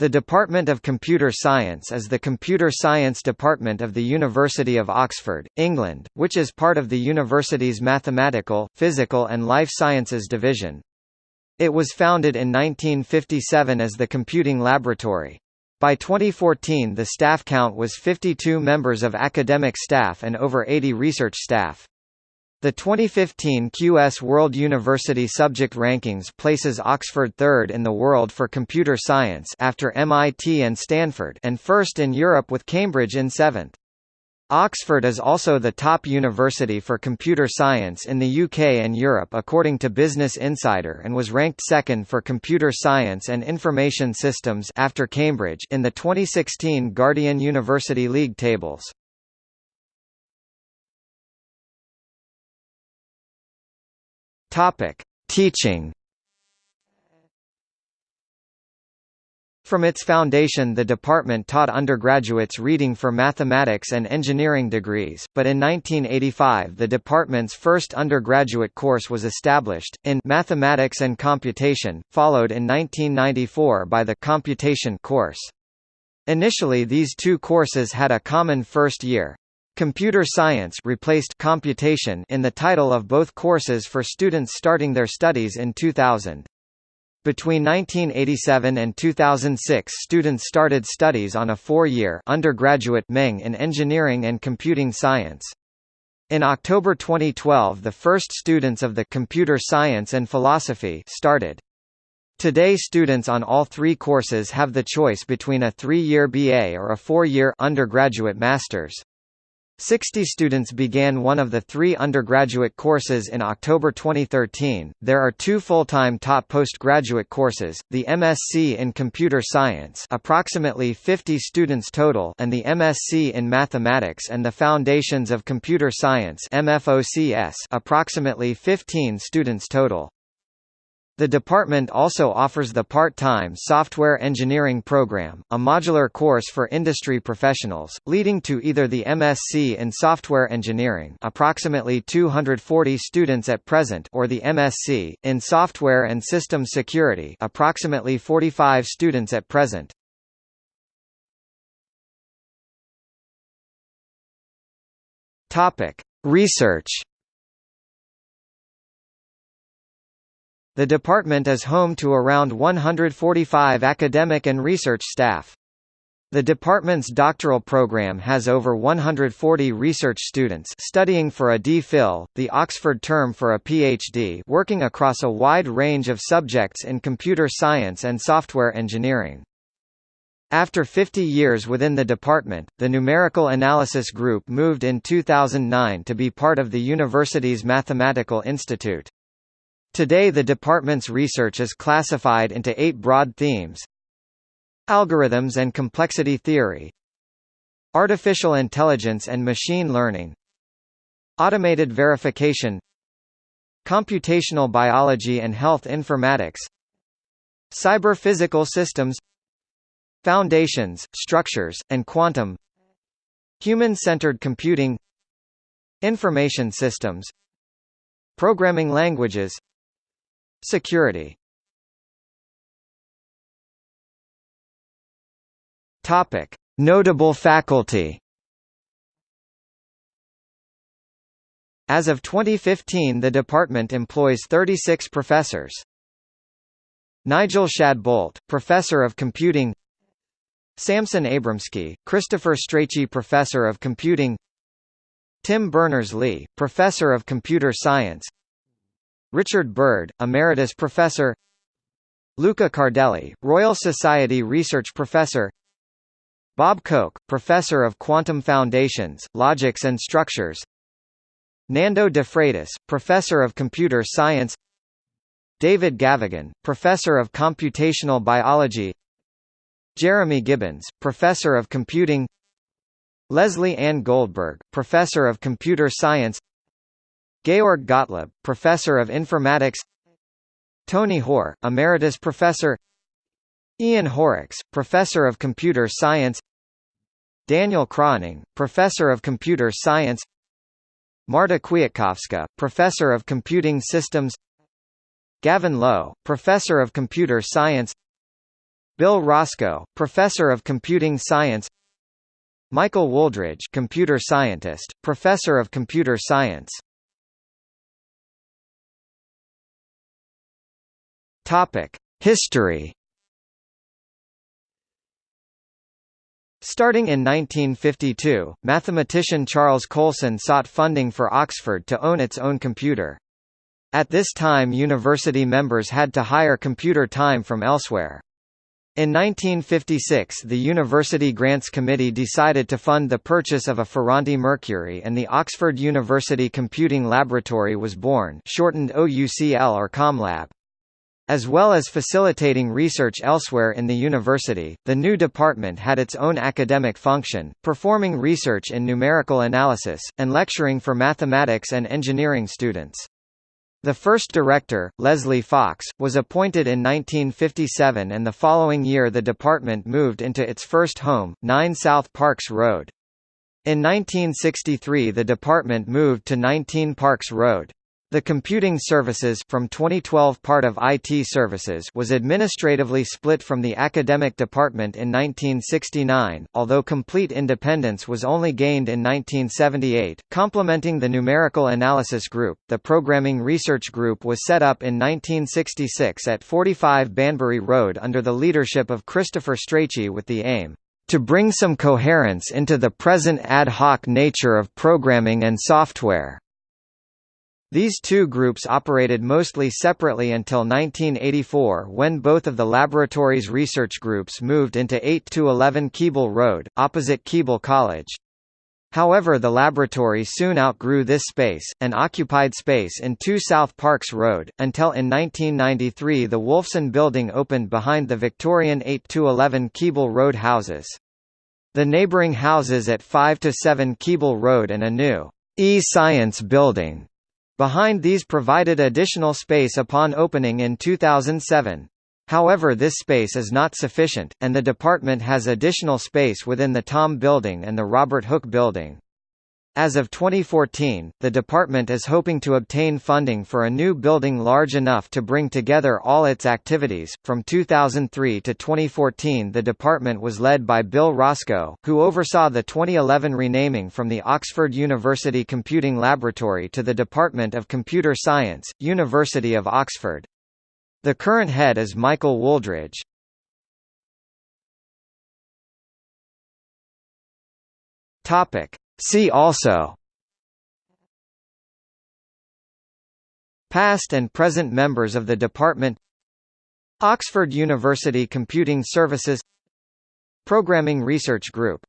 The Department of Computer Science is the computer science department of the University of Oxford, England, which is part of the university's Mathematical, Physical and Life Sciences division. It was founded in 1957 as the Computing Laboratory. By 2014 the staff count was 52 members of academic staff and over 80 research staff. The 2015 QS World University Subject Rankings places Oxford third in the world for computer science after MIT and Stanford and first in Europe with Cambridge in seventh. Oxford is also the top university for computer science in the UK and Europe according to Business Insider and was ranked second for computer science and information systems after Cambridge in the 2016 Guardian University League tables. Topic: Teaching. From its foundation the department taught undergraduates reading for mathematics and engineering degrees, but in 1985 the department's first undergraduate course was established, in Mathematics and Computation, followed in 1994 by the Computation course. Initially these two courses had a common first year, Computer science replaced computation in the title of both courses for students starting their studies in 2000. Between 1987 and 2006 students started studies on a four-year undergraduate Meng in engineering and computing science. In October 2012 the first students of the Computer Science and Philosophy started. Today students on all three courses have the choice between a three-year BA or a four-year undergraduate master's. 60 students began one of the three undergraduate courses in October 2013. There are two full-time top postgraduate courses, the MSc in Computer Science approximately 50 students total and the MSc in Mathematics and the Foundations of Computer Science MFOCS approximately 15 students total. The department also offers the part-time Software Engineering Program, a modular course for industry professionals, leading to either the MSc in Software Engineering approximately 240 students at present or the MSc, in Software and System Security approximately 45 students at present. Research The department is home to around 145 academic and research staff. The department's doctoral program has over 140 research students studying for a D.Phil, the Oxford term for a PhD working across a wide range of subjects in computer science and software engineering. After 50 years within the department, the Numerical Analysis Group moved in 2009 to be part of the university's Mathematical Institute. Today the department's research is classified into eight broad themes. Algorithms and complexity theory. Artificial intelligence and machine learning. Automated verification. Computational biology and health informatics. Cyber-physical systems. Foundations, structures, and quantum. Human-centered computing. Information systems. Programming languages Security. Topic: Notable faculty. As of 2015 the department employs 36 professors. Nigel Shadbolt, Professor of Computing. Samson Abramsky, Christopher Strachey Professor of Computing. Tim Berners-Lee, Professor of Computer Science Richard Bird, Emeritus Professor Luca Cardelli, Royal Society Research Professor Bob Coecke, Professor of Quantum Foundations, Logics and Structures Nando de Freitas, Professor of Computer Science David Gavaghan, Professor of Computational Biology Jeremy Gibbons, Professor of Computing Leslie Ann Goldberg, Professor of Computer Science Georg Gottlob, Professor of Informatics Tony Hoare, Emeritus Professor Ian Horrocks, Professor of Computer Science Daniel Kroening, Professor of Computer Science Marta Kwiatkowska, Professor of Computing Systems Gavin Lowe, Professor of Computer Science Bill Roscoe, Professor of Computing Science Michael Wooldridge computer scientist, Professor of Computer Science History Starting in 1952, mathematician Charles Coulson sought funding for Oxford to own its own computer. At this time university members had to hire computer time from elsewhere. In 1956 the University Grants Committee decided to fund the purchase of a Ferranti Mercury and the Oxford University Computing Laboratory was born shortened OUCL or ComLab. As well as facilitating research elsewhere in the university, the new department had its own academic function, performing research in numerical analysis, and lecturing for mathematics and engineering students. The first director, Leslie Fox, was appointed in 1957 and the following year the department moved into its first home, 9 South Parks Road. In 1963 the department moved to 19 Parks Road. The Computing Services from 2012 part of IT Services was administratively split from the Academic Department in 1969, although complete independence was only gained in 1978. Complementing the Numerical Analysis Group, the Programming Research Group was set up in 1966 at 45 Banbury Road under the leadership of Christopher Strachey with the aim to bring some coherence into the present ad hoc nature of programming and software. These two groups operated mostly separately until 1984 when both of the laboratory's research groups moved into 8–11 Keble Road, opposite Keble College. However the laboratory soon outgrew this space, and occupied space in 2 South Parks Road, until in 1993 the Wolfson Building opened behind the Victorian 8–11 Keble Road houses. The neighbouring houses at 5–7 Keble Road and a new e-science building Behind these provided additional space upon opening in 2007. However this space is not sufficient, and the department has additional space within the Thom Building and the Robert Hooke Building. As of 2014, the department is hoping to obtain funding for a new building large enough to bring together all its activities. From 2003 to 2014, the department was led by Bill Roscoe, who oversaw the 2011 renaming from the Oxford University Computing Laboratory to the Department of Computer Science, University of Oxford. The current head is Michael Wooldridge. Topic: See also. Past and present members of the department. Oxford University Computing Services. Programming Research Group